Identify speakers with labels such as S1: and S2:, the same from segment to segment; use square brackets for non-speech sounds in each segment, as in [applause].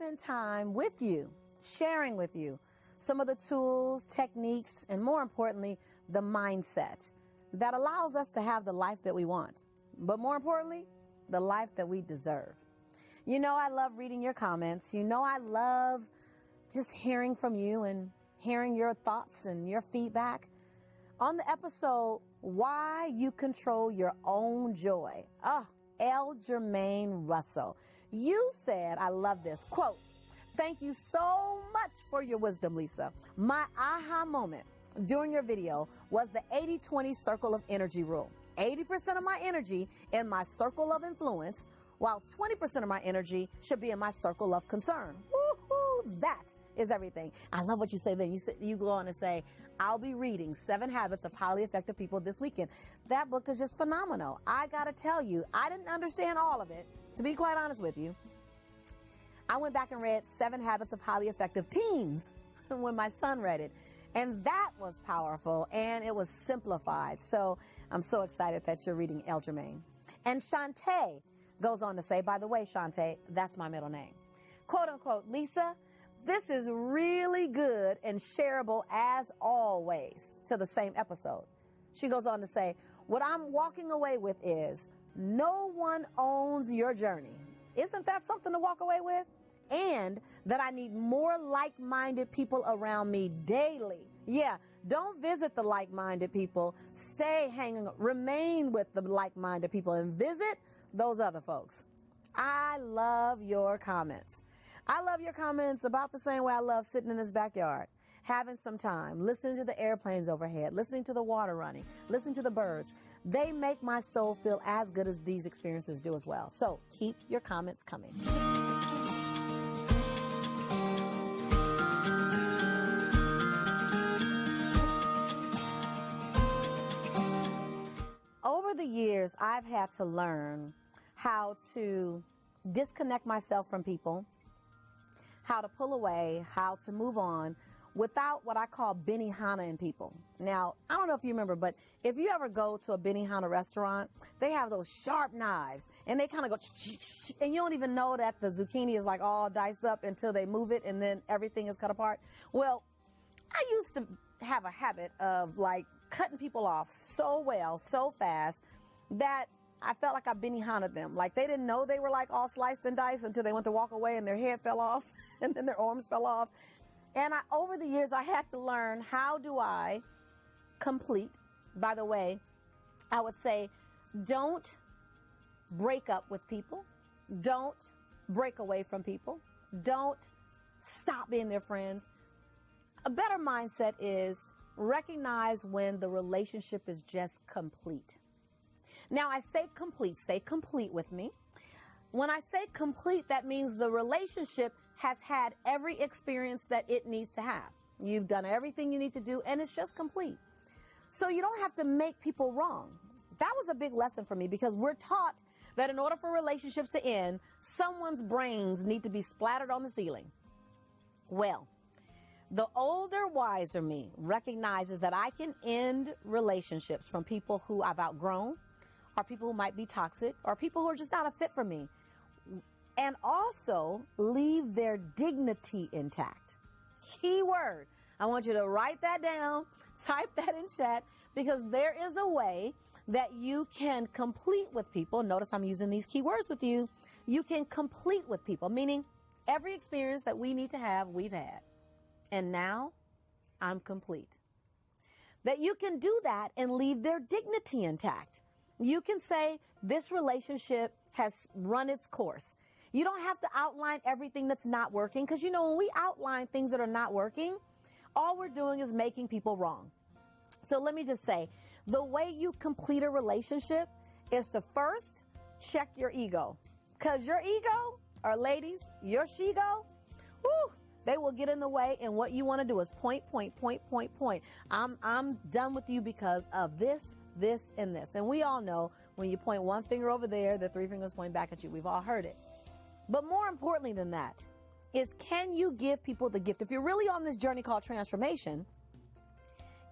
S1: spend time with you, sharing with you some of the tools, techniques, and more importantly, the mindset that allows us to have the life that we want. But more importantly, the life that we deserve. You know, I love reading your comments. You know, I love just hearing from you and hearing your thoughts and your feedback. On the episode, Why You Control Your Own Joy. Oh, L. Jermaine Russell. You said, I love this quote, Thank you so much for your wisdom, Lisa. My aha moment during your video was the 80 20 circle of energy rule. 80% of my energy in my circle of influence, while 20% of my energy should be in my circle of concern. Woo-hoo, that is everything. I love what you say then. You, say, you go on to say, I'll be reading Seven Habits of Highly Effective People this weekend. That book is just phenomenal. I got to tell you, I didn't understand all of it, to be quite honest with you. I went back and read Seven Habits of Highly Effective Teens [laughs] when my son read it. And that was powerful and it was simplified. So I'm so excited that you're reading El. And Shantae goes on to say, by the way, Shantae, that's my middle name. Quote unquote, Lisa, this is really good and shareable as always to the same episode. She goes on to say, What I'm walking away with is no one owns your journey. Isn't that something to walk away with? And that I need more like minded people around me daily. Yeah, don't visit the like minded people. Stay hanging, remain with the like minded people and visit those other folks. I love your comments. I love your comments about the same way I love sitting in this backyard, having some time, listening to the airplanes overhead, listening to the water running, listening to the birds. They make my soul feel as good as these experiences do as well. So keep your comments coming. Over the years, I've had to learn how to disconnect myself from people how to pull away, how to move on without what I call Benihana in people. Now, I don't know if you remember, but if you ever go to a Benihana restaurant, they have those sharp knives and they kind of go, and you don't even know that the zucchini is like all diced up until they move it and then everything is cut apart. Well, I used to have a habit of like cutting people off so well, so fast that I felt like I Benihana them. Like they didn't know they were like all sliced and diced until they went to walk away and their head fell off [laughs] and then their arms fell off. And I, over the years, I had to learn how do I complete. By the way, I would say don't break up with people. Don't break away from people. Don't stop being their friends. A better mindset is recognize when the relationship is just complete. Now, I say complete, say complete with me. When I say complete, that means the relationship has had every experience that it needs to have. You've done everything you need to do, and it's just complete. So you don't have to make people wrong. That was a big lesson for me because we're taught that in order for relationships to end, someone's brains need to be splattered on the ceiling. Well, the older, wiser me recognizes that I can end relationships from people who I've outgrown, or people who might be toxic, or people who are just not a fit for me and also leave their dignity intact. Key word. I want you to write that down, [laughs] type that in chat, because there is a way that you can complete with people. Notice I'm using these keywords with you. You can complete with people, meaning every experience that we need to have, we've had. And now I'm complete. That you can do that and leave their dignity intact. You can say, This relationship has run its course. You don't have to outline everything that's not working because you know, when we outline things that are not working, all we're doing is making people wrong. So let me just say the way you complete a relationship is to first check your ego because your ego, or ladies, your she-go, whoo, they will get in the way and what you want to do is point point point point point i'm i'm done with you because of this this and this and we all know when you point one finger over there the three fingers point back at you we've all heard it but more importantly than that is can you give people the gift? If you're really on this journey called transformation,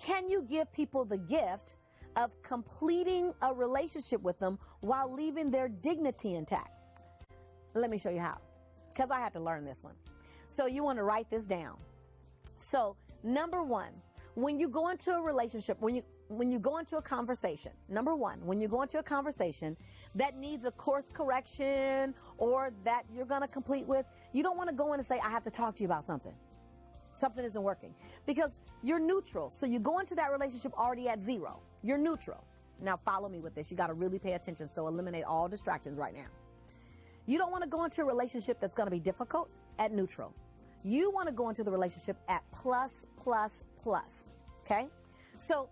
S1: can you give people the gift of completing a relationship with them while leaving their dignity intact? Let me show you how. because I had to learn this one. So you want to write this down. So number one, when you go into a relationship, when you when you go into a conversation, number one, when you go into a conversation that needs a course correction or that you're going to complete with, you don't want to go in and say, I have to talk to you about something. Something isn't working because you're neutral. So you go into that relationship already at zero. You're neutral. Now follow me with this. You got to really pay attention. So eliminate all distractions right now. You don't want to go into a relationship that's going to be difficult at neutral. You want to go into the relationship at plus, plus, plus. Okay? So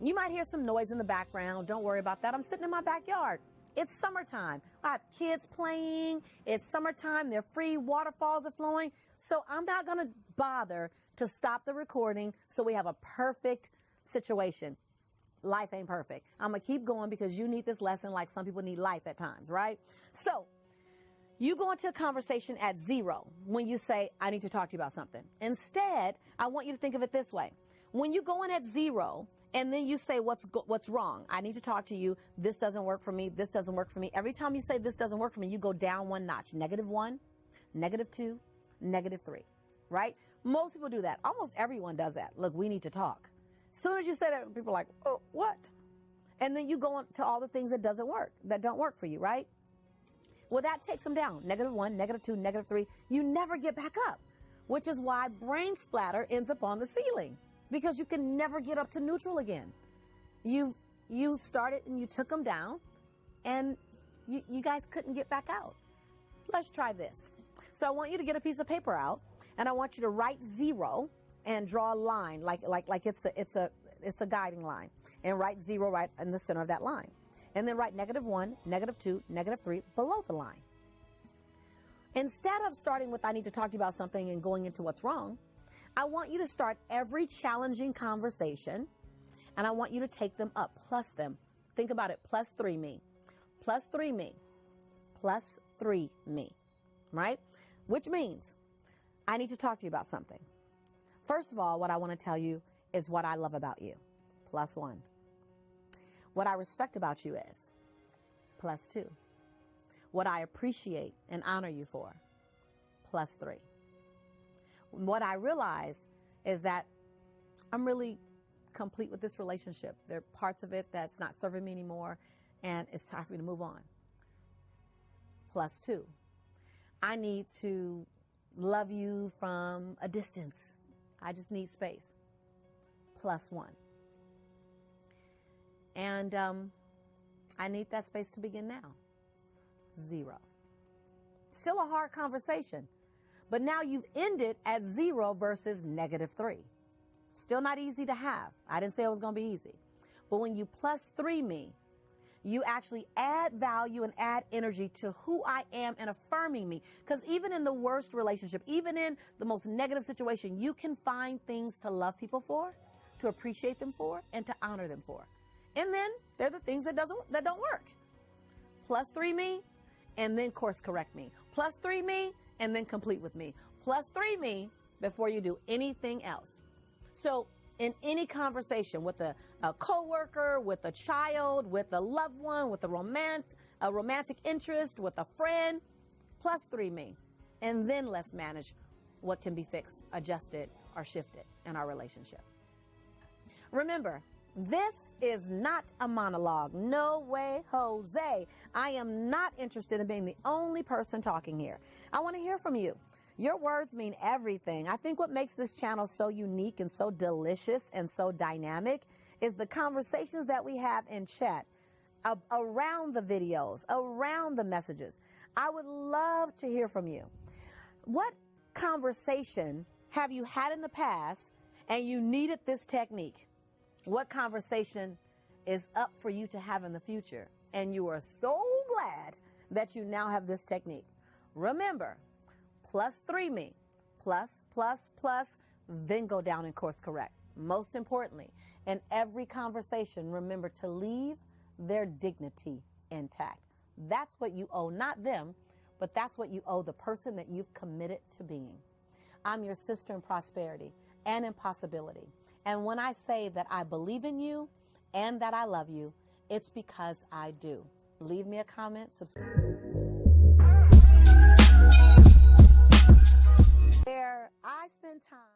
S1: you might hear some noise in the background. Don't worry about that. I'm sitting in my backyard. It's summertime. I have kids playing. It's summertime. They're free. Waterfalls are flowing. So I'm not going to bother to stop the recording so we have a perfect situation. Life ain't perfect. I'm going to keep going because you need this lesson like some people need life at times, right? So you go into a conversation at zero when you say, I need to talk to you about something. Instead, I want you to think of it this way. When you go in at zero, and then you say what's what's wrong. I need to talk to you. This doesn't work for me. This doesn't work for me. Every time you say this doesn't work for me, you go down one notch. Negative 1, negative 2, negative 3. Right? Most people do that. Almost everyone does that. Look, we need to talk. Soon as you say that, people are like, "Oh, what?" And then you go on to all the things that doesn't work, that don't work for you, right? Well, that takes them down. Negative 1, negative 2, negative 3. You never get back up, which is why brain splatter ends up on the ceiling because you can never get up to neutral again. You you started and you took them down, and you, you guys couldn't get back out. Let's try this. So I want you to get a piece of paper out, and I want you to write zero and draw a line like like like it's a it's a it's a guiding line, and write zero right in the center of that line, and then write negative one, negative two, negative three below the line. Instead of starting with I need to talk to you about something and going into what's wrong, I want you to start every challenging conversation and I want you to take them up, plus them. Think about it, plus three me, plus three me, plus three me, right? Which means I need to talk to you about something. First of all, what I want to tell you is what I love about you, plus one. What I respect about you is, plus two. What I appreciate and honor you for, plus three what I realize is that I'm really complete with this relationship. There are parts of it that's not serving me anymore, and it's time for me to move on. Plus two, I need to love you from a distance. I just need space. Plus one. And um, I need that space to begin now. Zero. Still a hard conversation. But now you've ended at zero versus negative three. Still not easy to have. I didn't say it was going to be easy. But when you plus three me, you actually add value and add energy to who I am and affirming me. Because even in the worst relationship, even in the most negative situation, you can find things to love people for, to appreciate them for, and to honor them for. And then they're the things that doesn't that don't work. Plus three me, and then course correct me. Plus three me, and then complete with me. Plus three me before you do anything else. So in any conversation with a, a coworker, with a child, with a loved one, with a romantic, a romantic interest, with a friend, plus three me. And then let's manage what can be fixed, adjusted, or shifted in our relationship. Remember, this is not a monologue. No way, Jose. I am not interested in being the only person talking here. I want to hear from you. Your words mean everything. I think what makes this channel so unique and so delicious and so dynamic is the conversations that we have in chat around the videos, around the messages. I would love to hear from you. What conversation have you had in the past and you needed this technique? What conversation is up for you to have in the future. And you are so glad that you now have this technique. Remember, plus three me, plus, plus, plus, then go down and course correct. Most importantly, in every conversation, remember to leave their dignity intact. That's what you owe, not them, but that's what you owe the person that you've committed to being. I'm your sister in prosperity and in possibility. And when I say that I believe in you and that I love you, it's because I do. Leave me a comment, subscribe. Where I spend time.